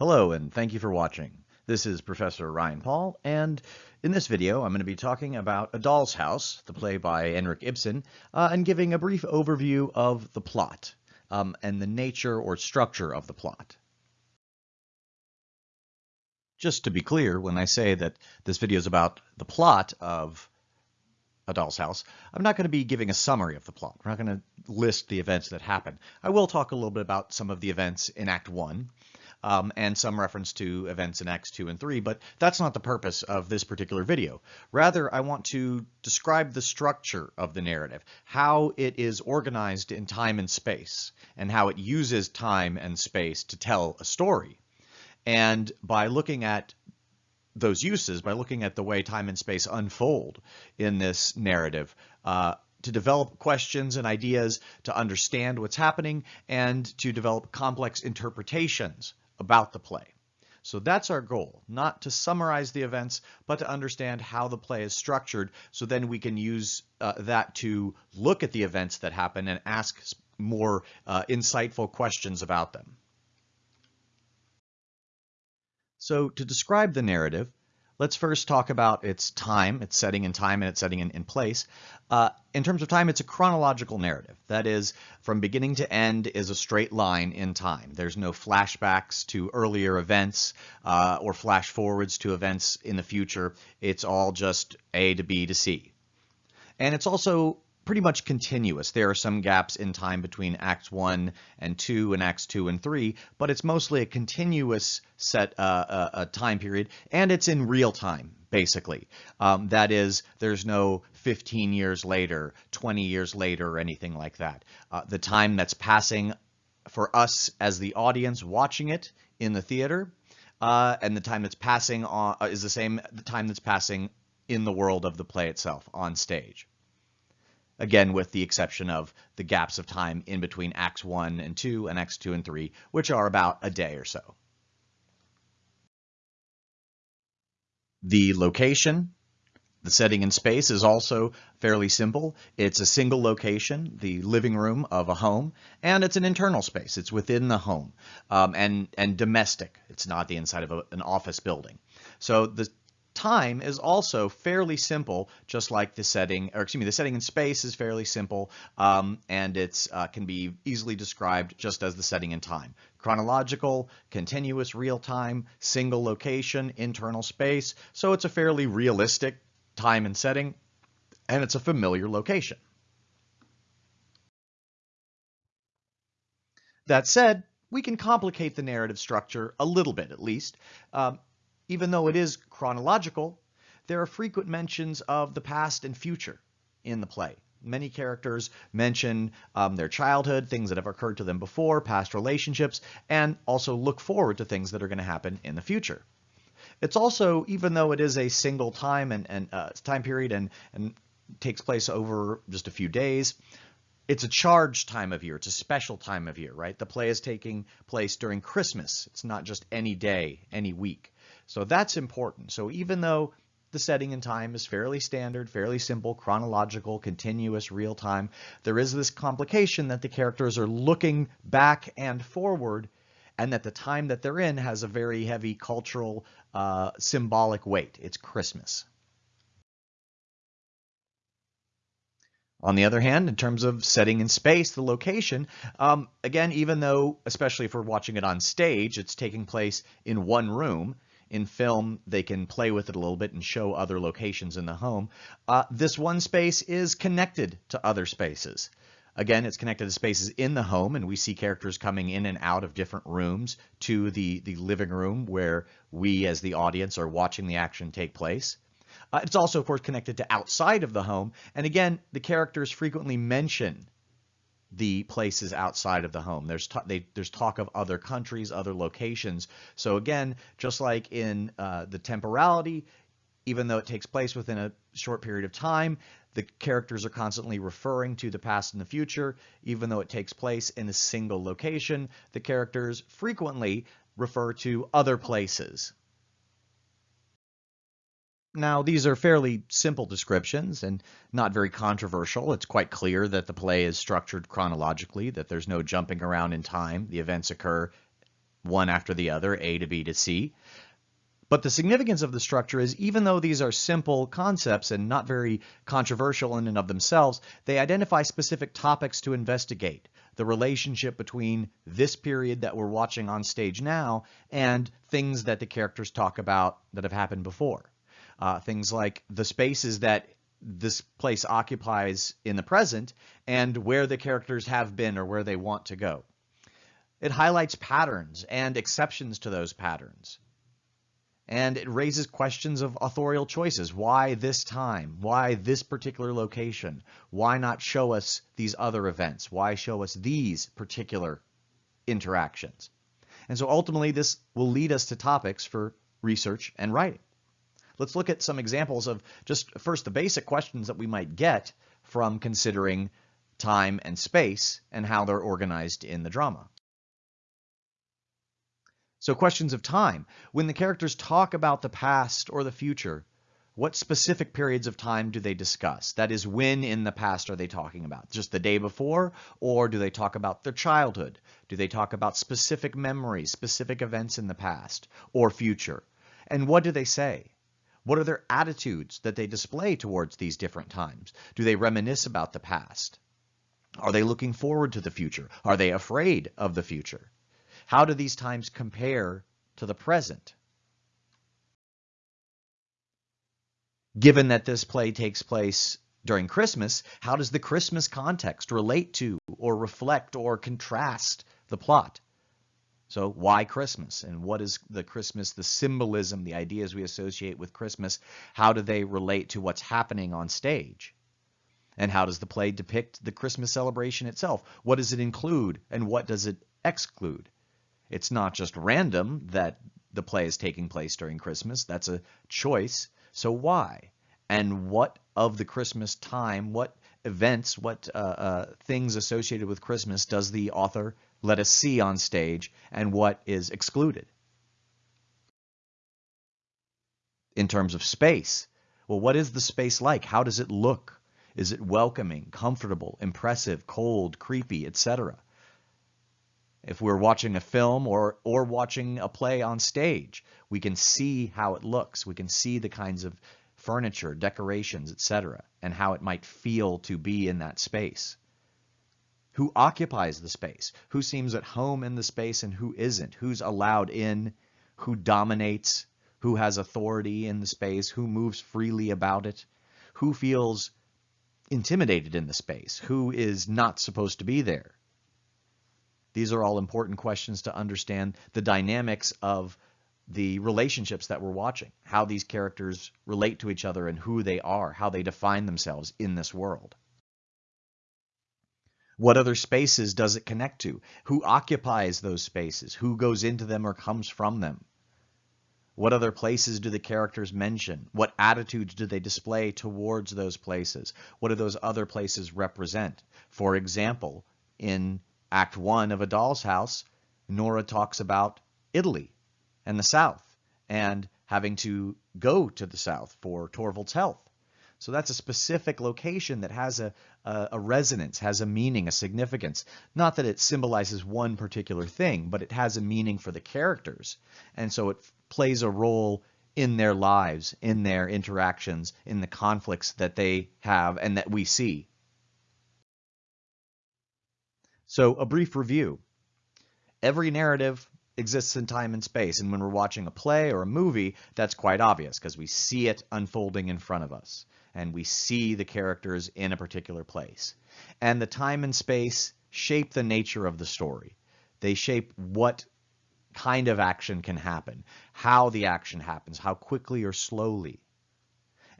Hello and thank you for watching. This is Professor Ryan Paul and in this video I'm going to be talking about A Doll's House, the play by Henrik Ibsen, uh, and giving a brief overview of the plot um, and the nature or structure of the plot. Just to be clear, when I say that this video is about the plot of A Doll's House, I'm not going to be giving a summary of the plot. We're not going to list the events that happen. I will talk a little bit about some of the events in Act 1, um, and some reference to events in Acts 2 and 3, but that's not the purpose of this particular video. Rather, I want to describe the structure of the narrative, how it is organized in time and space, and how it uses time and space to tell a story. And by looking at those uses, by looking at the way time and space unfold in this narrative, uh, to develop questions and ideas, to understand what's happening, and to develop complex interpretations about the play. So that's our goal, not to summarize the events, but to understand how the play is structured so then we can use uh, that to look at the events that happen and ask more uh, insightful questions about them. So to describe the narrative, Let's first talk about its time, its setting in time and its setting in, in place. Uh, in terms of time, it's a chronological narrative. That is, from beginning to end is a straight line in time. There's no flashbacks to earlier events uh, or flash forwards to events in the future. It's all just A to B to C. And it's also pretty much continuous. There are some gaps in time between Acts 1 and 2 and Acts 2 and 3, but it's mostly a continuous set uh, uh, time period, and it's in real time, basically. Um, that is, there's no 15 years later, 20 years later, or anything like that. Uh, the time that's passing for us as the audience watching it in the theater, uh, and the time that's passing on uh, is the same the time that's passing in the world of the play itself on stage again with the exception of the gaps of time in between Acts 1 and 2 and Acts 2 and 3, which are about a day or so. The location, the setting in space is also fairly simple. It's a single location, the living room of a home, and it's an internal space. It's within the home um, and, and domestic. It's not the inside of a, an office building. So the time is also fairly simple, just like the setting, or excuse me, the setting in space is fairly simple, um, and it uh, can be easily described just as the setting in time. Chronological, continuous real time, single location, internal space, so it's a fairly realistic time and setting, and it's a familiar location. That said, we can complicate the narrative structure a little bit at least. Um, even though it is chronological, there are frequent mentions of the past and future in the play. Many characters mention um, their childhood, things that have occurred to them before, past relationships, and also look forward to things that are going to happen in the future. It's also, even though it is a single time and, and uh, time period and, and takes place over just a few days, it's a charged time of year. It's a special time of year, right? The play is taking place during Christmas. It's not just any day, any week. So that's important. So even though the setting and time is fairly standard, fairly simple, chronological, continuous, real time, there is this complication that the characters are looking back and forward and that the time that they're in has a very heavy cultural uh, symbolic weight. It's Christmas. On the other hand, in terms of setting in space, the location, um, again, even though, especially if we're watching it on stage, it's taking place in one room, in film, they can play with it a little bit and show other locations in the home. Uh, this one space is connected to other spaces. Again, it's connected to spaces in the home, and we see characters coming in and out of different rooms to the, the living room where we as the audience are watching the action take place. Uh, it's also, of course, connected to outside of the home. And again, the characters frequently mention the places outside of the home. There's they, there's talk of other countries, other locations. So again, just like in uh, the temporality, even though it takes place within a short period of time, the characters are constantly referring to the past and the future. Even though it takes place in a single location, the characters frequently refer to other places. Now, these are fairly simple descriptions and not very controversial. It's quite clear that the play is structured chronologically, that there's no jumping around in time. The events occur one after the other, A to B to C. But the significance of the structure is even though these are simple concepts and not very controversial in and of themselves, they identify specific topics to investigate. The relationship between this period that we're watching on stage now and things that the characters talk about that have happened before. Uh, things like the spaces that this place occupies in the present and where the characters have been or where they want to go. It highlights patterns and exceptions to those patterns. And it raises questions of authorial choices. Why this time? Why this particular location? Why not show us these other events? Why show us these particular interactions? And so ultimately this will lead us to topics for research and writing. Let's look at some examples of just first the basic questions that we might get from considering time and space and how they're organized in the drama. So questions of time. When the characters talk about the past or the future, what specific periods of time do they discuss? That is, when in the past are they talking about? Just the day before? Or do they talk about their childhood? Do they talk about specific memories, specific events in the past or future? And what do they say? What are their attitudes that they display towards these different times? Do they reminisce about the past? Are they looking forward to the future? Are they afraid of the future? How do these times compare to the present? Given that this play takes place during Christmas, how does the Christmas context relate to or reflect or contrast the plot? So why Christmas? And what is the Christmas, the symbolism, the ideas we associate with Christmas, how do they relate to what's happening on stage? And how does the play depict the Christmas celebration itself? What does it include and what does it exclude? It's not just random that the play is taking place during Christmas. That's a choice. So why? And what of the Christmas time, what events, what uh, uh, things associated with Christmas does the author let us see on stage and what is excluded? In terms of space, well, what is the space like? How does it look? Is it welcoming, comfortable, impressive, cold, creepy, etc.? If we're watching a film or, or watching a play on stage, we can see how it looks. We can see the kinds of furniture, decorations, etc., and how it might feel to be in that space. Who occupies the space? Who seems at home in the space and who isn't? Who's allowed in? Who dominates? Who has authority in the space? Who moves freely about it? Who feels intimidated in the space? Who is not supposed to be there? These are all important questions to understand the dynamics of the relationships that we're watching, how these characters relate to each other and who they are, how they define themselves in this world. What other spaces does it connect to? Who occupies those spaces? Who goes into them or comes from them? What other places do the characters mention? What attitudes do they display towards those places? What do those other places represent? For example, in Act 1 of A Doll's House, Nora talks about Italy and the South and having to go to the South for Torvald's health. So that's a specific location that has a, a, a, resonance, has a meaning, a significance. Not that it symbolizes one particular thing, but it has a meaning for the characters. And so it plays a role in their lives, in their interactions, in the conflicts that they have and that we see. So a brief review. Every narrative exists in time and space, and when we're watching a play or a movie, that's quite obvious because we see it unfolding in front of us, and we see the characters in a particular place. And the time and space shape the nature of the story. They shape what kind of action can happen, how the action happens, how quickly or slowly.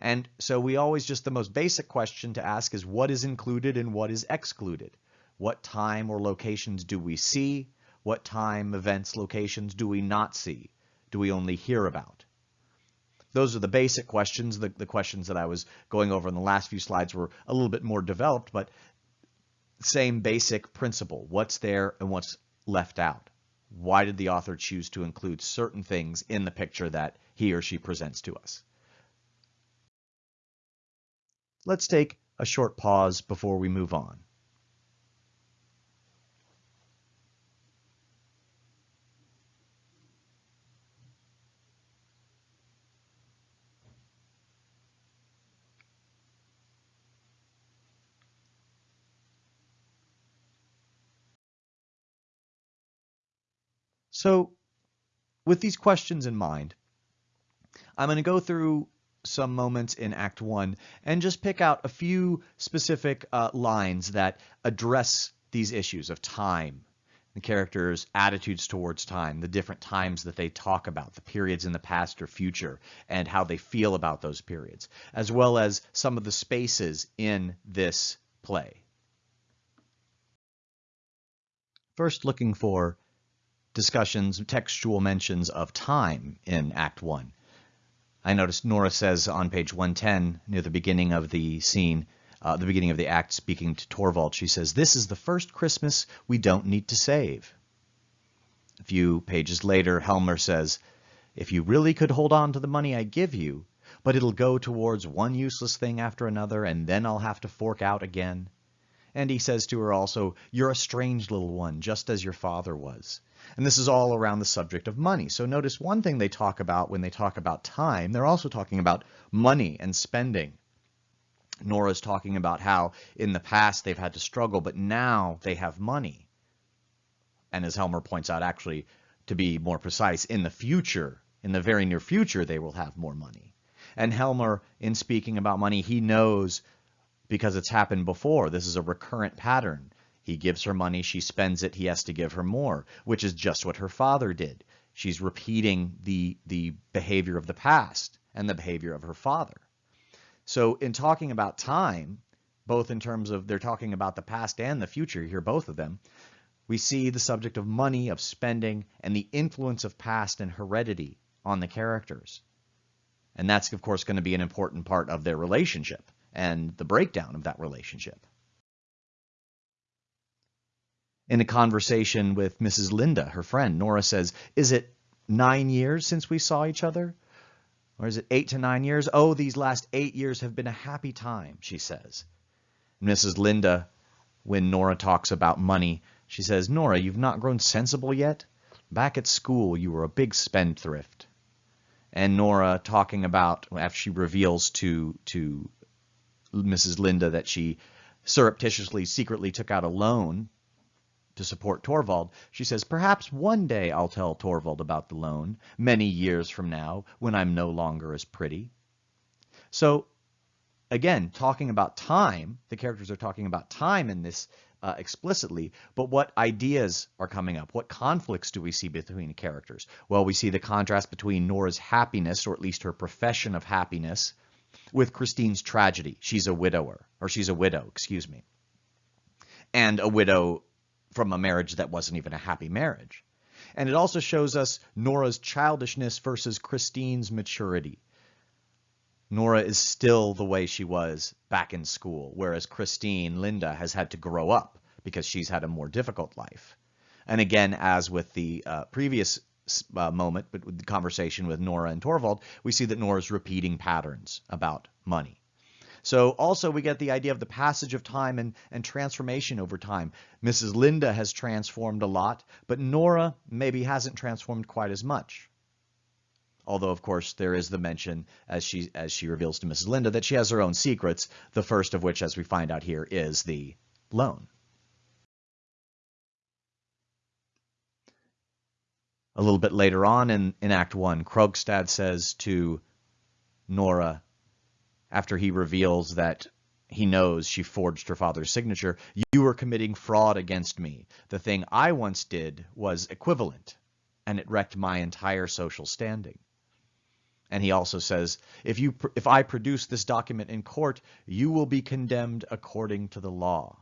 And so we always just the most basic question to ask is what is included and what is excluded. What time or locations do we see? What time, events, locations do we not see? Do we only hear about? Those are the basic questions. The, the questions that I was going over in the last few slides were a little bit more developed, but same basic principle. What's there and what's left out? Why did the author choose to include certain things in the picture that he or she presents to us? Let's take a short pause before we move on. So with these questions in mind, I'm going to go through some moments in Act 1 and just pick out a few specific uh, lines that address these issues of time, the characters' attitudes towards time, the different times that they talk about, the periods in the past or future, and how they feel about those periods, as well as some of the spaces in this play. First, looking for discussions, textual mentions of time in Act 1. I noticed Nora says on page 110, near the beginning of the scene, uh, the beginning of the act, speaking to Torvald, she says, This is the first Christmas we don't need to save. A few pages later, Helmer says, If you really could hold on to the money I give you, but it'll go towards one useless thing after another, and then I'll have to fork out again. And he says to her also, You're a strange little one, just as your father was. And this is all around the subject of money. So notice one thing they talk about when they talk about time, they're also talking about money and spending. Nora's talking about how in the past they've had to struggle, but now they have money. And as Helmer points out, actually, to be more precise, in the future, in the very near future, they will have more money. And Helmer, in speaking about money, he knows because it's happened before. This is a recurrent pattern. He gives her money, she spends it, he has to give her more, which is just what her father did. She's repeating the, the behavior of the past and the behavior of her father. So in talking about time, both in terms of they're talking about the past and the future, here both of them, we see the subject of money, of spending, and the influence of past and heredity on the characters. And that's, of course, going to be an important part of their relationship and the breakdown of that relationship in a conversation with Mrs. Linde, her friend, Nora says, Is it nine years since we saw each other? Or is it eight to nine years? Oh, these last eight years have been a happy time, she says. Mrs. Linde, when Nora talks about money, she says, Nora, you've not grown sensible yet? Back at school, you were a big spendthrift. And Nora talking about, after she reveals to, to Mrs. Linde that she surreptitiously, secretly took out a loan to support Torvald, she says, Perhaps one day I'll tell Torvald about the loan, many years from now, when I'm no longer as pretty. So, again, talking about time, the characters are talking about time in this uh, explicitly, but what ideas are coming up? What conflicts do we see between the characters? Well, we see the contrast between Nora's happiness, or at least her profession of happiness, with Christine's tragedy. She's a widower, or she's a widow, excuse me. And a widow from a marriage that wasn't even a happy marriage. And it also shows us Nora's childishness versus Christine's maturity. Nora is still the way she was back in school, whereas Christine, Linde, has had to grow up because she's had a more difficult life. And again, as with the uh, previous uh, moment, but with the conversation with Nora and Torvald, we see that Nora's repeating patterns about money. So also we get the idea of the passage of time and, and transformation over time. Mrs. Linde has transformed a lot, but Nora maybe hasn't transformed quite as much. Although, of course, there is the mention, as she, as she reveals to Mrs. Linde, that she has her own secrets, the first of which, as we find out here, is the loan. A little bit later on in, in Act 1, Krogstad says to Nora, after he reveals that he knows she forged her father's signature, you were committing fraud against me. The thing I once did was equivalent, and it wrecked my entire social standing. And he also says, if, you, if I produce this document in court, you will be condemned according to the law.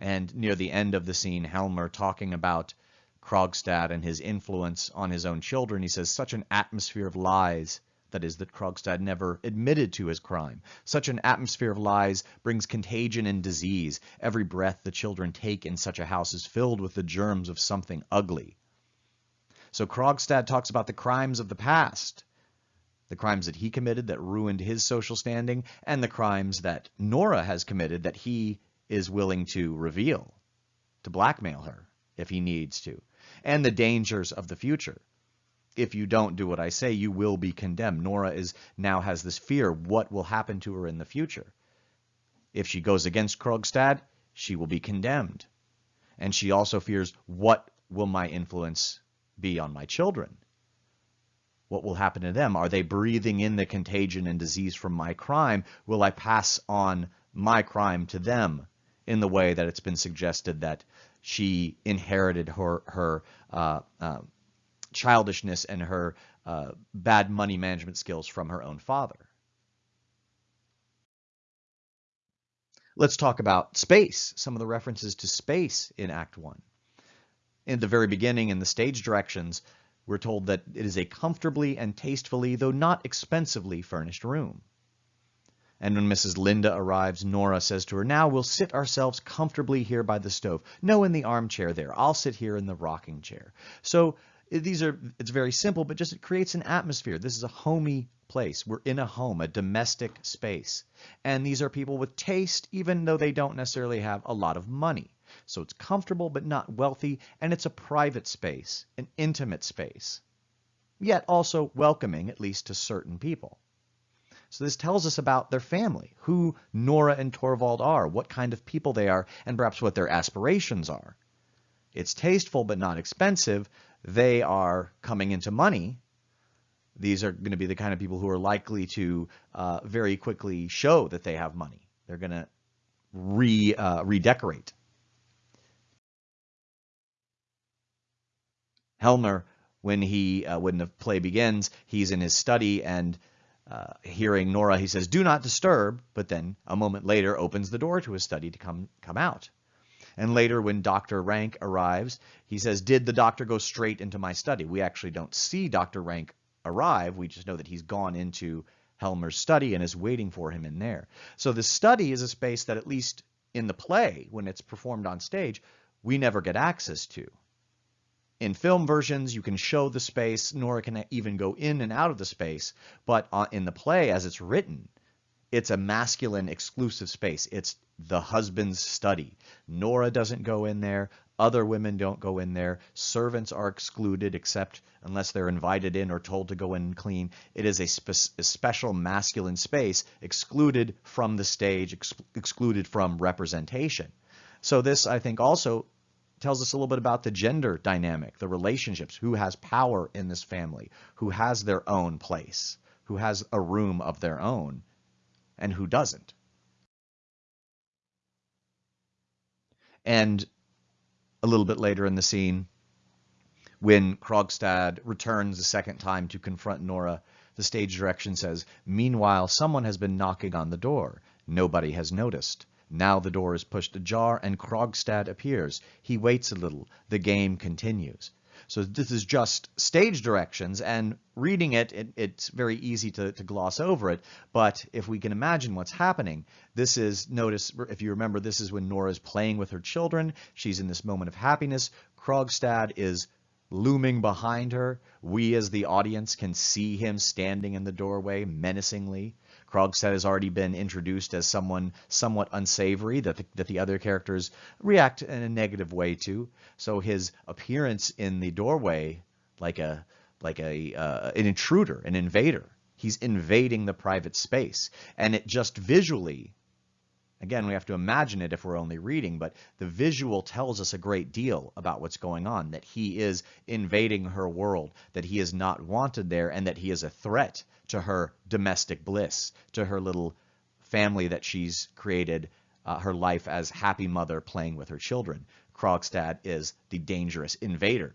And near the end of the scene, Helmer talking about Krogstad and his influence on his own children, he says, such an atmosphere of lies that is, that Krogstad never admitted to his crime. Such an atmosphere of lies brings contagion and disease. Every breath the children take in such a house is filled with the germs of something ugly. So Krogstad talks about the crimes of the past, the crimes that he committed that ruined his social standing, and the crimes that Nora has committed that he is willing to reveal, to blackmail her if he needs to, and the dangers of the future if you don't do what I say, you will be condemned. Nora is now has this fear, what will happen to her in the future? If she goes against Krogstad, she will be condemned. And she also fears what will my influence be on my children? What will happen to them? Are they breathing in the contagion and disease from my crime? Will I pass on my crime to them in the way that it's been suggested that she inherited her, her uh, uh, childishness and her uh, bad money management skills from her own father? Let's talk about space, some of the references to space in Act 1. In the very beginning, in the stage directions, we're told that it is a comfortably and tastefully, though not expensively, furnished room. And when Mrs. Linde arrives, Nora says to her, Now we'll sit ourselves comfortably here by the stove. No, in the armchair there. I'll sit here in the rocking chair. So these are, it's very simple, but just it creates an atmosphere. This is a homey place. We're in a home, a domestic space. And these are people with taste, even though they don't necessarily have a lot of money. So it's comfortable but not wealthy, and it's a private space, an intimate space, yet also welcoming, at least to certain people. So this tells us about their family, who Nora and Torvald are, what kind of people they are, and perhaps what their aspirations are. It's tasteful but not expensive. They are coming into money, these are going to be the kind of people who are likely to uh, very quickly show that they have money. They're going to re uh, redecorate. Helmer, when he uh, when the play begins, he's in his study and uh, hearing Nora, he says, "Do not disturb." But then a moment later, opens the door to his study to come come out. And later, when Dr. Rank arrives, he says, "Did the doctor go straight into my study?" We actually don't see Dr. Rank arrive. We just know that he's gone into Helmer's study and is waiting for him in there. So the study is a space that at least in the play, when it's performed on stage, we never get access to. In film versions, you can show the space, Nora can even go in and out of the space, but uh, in the play, as it's written, it's a masculine exclusive space. It's the husband's study. Nora doesn't go in there. Other women don't go in there. Servants are excluded except unless they're invited in or told to go in and clean. It is a, spe a special masculine space excluded from the stage, ex excluded from representation. So this, I think, also tells us a little bit about the gender dynamic, the relationships, who has power in this family, who has their own place, who has a room of their own, and who doesn't. And a little bit later in the scene, when Krogstad returns a second time to confront Nora, the stage direction says, Meanwhile, someone has been knocking on the door. Nobody has noticed. Now the door is pushed ajar and Krogstad appears. He waits a little. The game continues. So this is just stage directions, and reading it, it it's very easy to, to gloss over it. But if we can imagine what's happening, this is, notice, if you remember, this is when Nora's playing with her children. She's in this moment of happiness. Krogstad is looming behind her. We as the audience can see him standing in the doorway menacingly. Krogstad has already been introduced as someone somewhat unsavory that the, that the other characters react in a negative way to. So his appearance in the doorway, like a like a uh, an intruder, an invader, he's invading the private space, and it just visually Again, we have to imagine it if we're only reading, but the visual tells us a great deal about what's going on, that he is invading her world, that he is not wanted there, and that he is a threat to her domestic bliss, to her little family that she's created, uh, her life as happy mother playing with her children. Krogstad is the dangerous invader.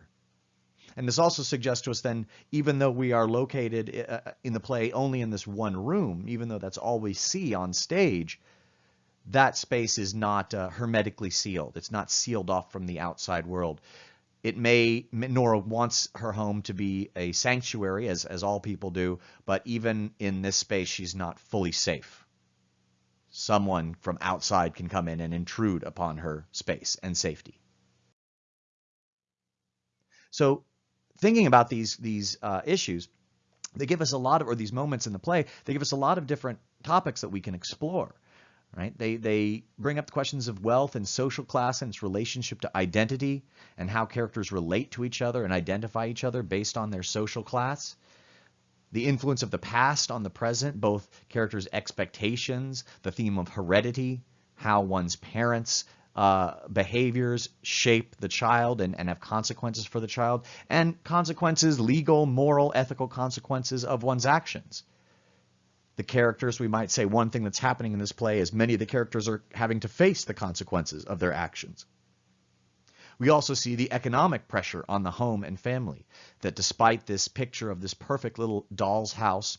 And this also suggests to us then, even though we are located uh, in the play only in this one room, even though that's all we see on stage, that space is not uh, hermetically sealed. It's not sealed off from the outside world. It may, Nora wants her home to be a sanctuary, as, as all people do, but even in this space, she's not fully safe. Someone from outside can come in and intrude upon her space and safety. So thinking about these, these uh, issues, they give us a lot of, or these moments in the play, they give us a lot of different topics that we can explore right? They, they bring up the questions of wealth and social class and its relationship to identity and how characters relate to each other and identify each other based on their social class. The influence of the past on the present, both characters' expectations, the theme of heredity, how one's parents uh, behaviors shape the child and, and have consequences for the child, and consequences, legal, moral, ethical consequences of one's actions. The characters, we might say one thing that's happening in this play is many of the characters are having to face the consequences of their actions. We also see the economic pressure on the home and family, that despite this picture of this perfect little doll's house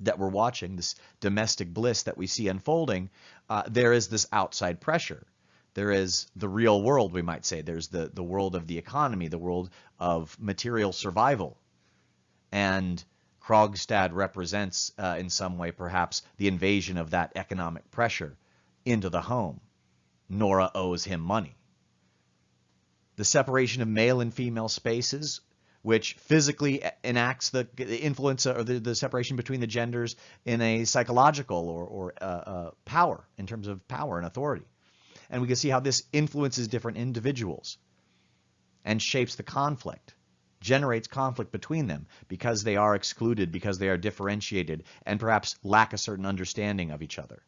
that we're watching, this domestic bliss that we see unfolding, uh, there is this outside pressure. There is the real world, we might say. There's the, the world of the economy, the world of material survival. And Krogstad represents, uh, in some way, perhaps, the invasion of that economic pressure into the home. Nora owes him money. The separation of male and female spaces which physically enacts the, influence or the, the, separation between the genders in a psychological or, or uh, uh, power, in terms of power and authority. And we can see how this influences different individuals and shapes the conflict, generates conflict between them because they are excluded, because they are differentiated, and perhaps lack a certain understanding of each other.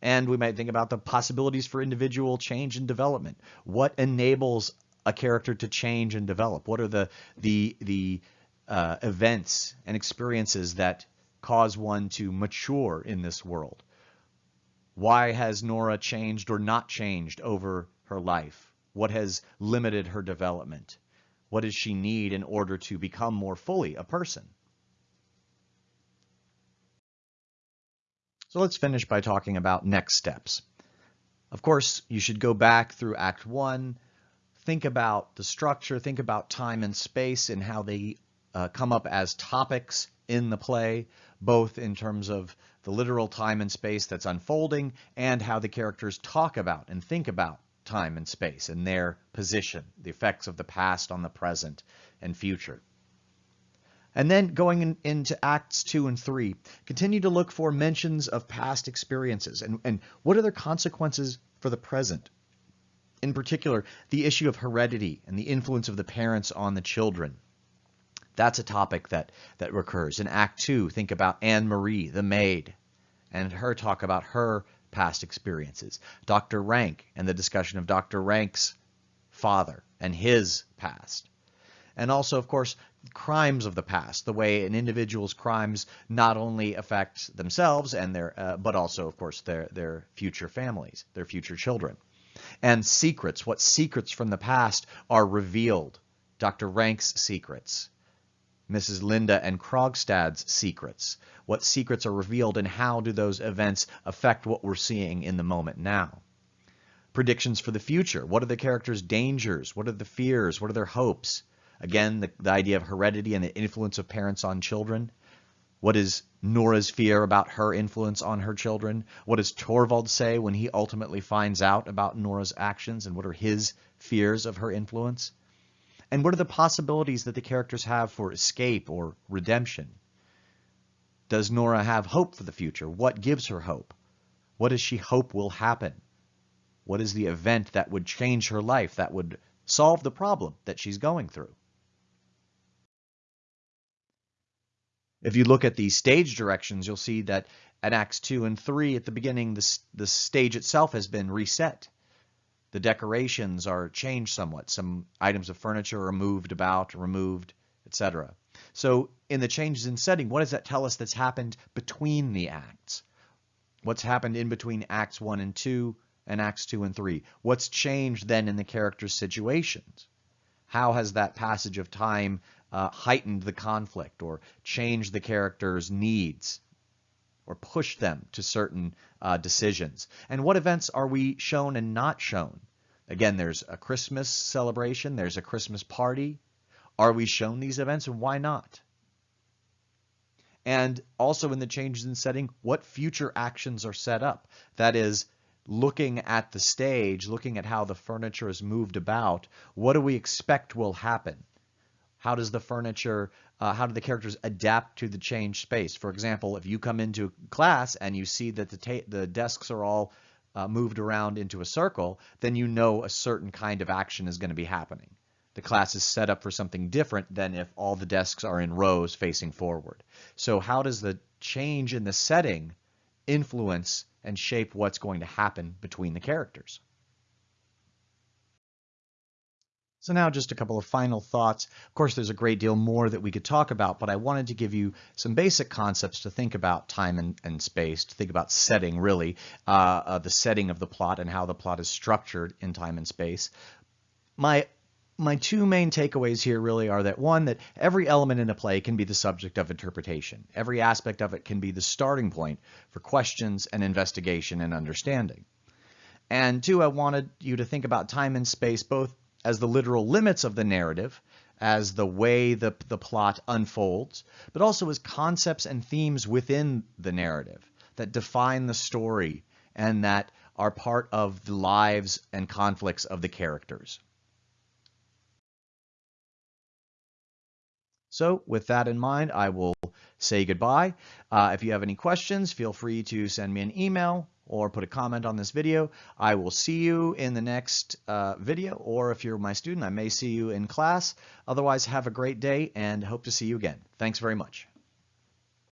And we might think about the possibilities for individual change and development. What enables a character to change and develop? What are the the the uh, events and experiences that cause one to mature in this world? Why has Nora changed or not changed over her life? What has limited her development? What does she need in order to become more fully a person? So let's finish by talking about next steps. Of course, you should go back through Act 1, think about the structure, think about time and space and how they uh, come up as topics in the play, both in terms of the literal time and space that's unfolding and how the characters talk about and think about time and space and their position, the effects of the past on the present and future. And then going in, into Acts 2 and 3, continue to look for mentions of past experiences and, and what are their consequences for the present in particular, the issue of heredity and the influence of the parents on the children. That's a topic that, that recurs. In Act 2, think about Anne Marie, the maid, and her talk about her past experiences. Dr. Rank and the discussion of Dr. Rank's father and his past. And also, of course, crimes of the past, the way an individual's crimes not only affect themselves and their, uh, but also, of course, their, their future families, their future children and secrets, what secrets from the past are revealed. Dr. Rank's secrets, Mrs. Linde and Krogstad's secrets. What secrets are revealed and how do those events affect what we're seeing in the moment now? Predictions for the future. What are the characters' dangers? What are the fears? What are their hopes? Again, the, the idea of heredity and the influence of parents on children. What is Nora's fear about her influence on her children? What does Torvald say when he ultimately finds out about Nora's actions and what are his fears of her influence? And what are the possibilities that the characters have for escape or redemption? Does Nora have hope for the future? What gives her hope? What does she hope will happen? What is the event that would change her life, that would solve the problem that she's going through? If you look at the stage directions, you'll see that at Acts 2 and 3 at the beginning, the, the stage itself has been reset. The decorations are changed somewhat. Some items of furniture are moved about, removed, etc. So in the changes in setting, what does that tell us that's happened between the acts? What's happened in between Acts 1 and 2 and Acts 2 and 3? What's changed then in the characters' situations? How has that passage of time uh, heightened the conflict or changed the character's needs or push them to certain uh, decisions? And what events are we shown and not shown? Again, there's a Christmas celebration, there's a Christmas party. Are we shown these events and why not? And also in the changes in setting, what future actions are set up? That is, looking at the stage, looking at how the furniture is moved about, what do we expect will happen? How does the furniture, uh, how do the characters adapt to the changed space? For example, if you come into class and you see that the, the desks are all uh, moved around into a circle, then you know a certain kind of action is going to be happening. The class is set up for something different than if all the desks are in rows facing forward. So how does the change in the setting influence and shape what's going to happen between the characters. So now just a couple of final thoughts. Of course, there's a great deal more that we could talk about, but I wanted to give you some basic concepts to think about time and, and space, to think about setting, really, uh, uh, the setting of the plot and how the plot is structured in time and space. My my two main takeaways here really are that one, that every element in a play can be the subject of interpretation. Every aspect of it can be the starting point for questions and investigation and understanding. And two, I wanted you to think about time and space both as the literal limits of the narrative, as the way the, the plot unfolds, but also as concepts and themes within the narrative that define the story and that are part of the lives and conflicts of the characters. So with that in mind, I will say goodbye. Uh, if you have any questions, feel free to send me an email or put a comment on this video. I will see you in the next uh, video, or if you're my student, I may see you in class. Otherwise, have a great day and hope to see you again. Thanks very much.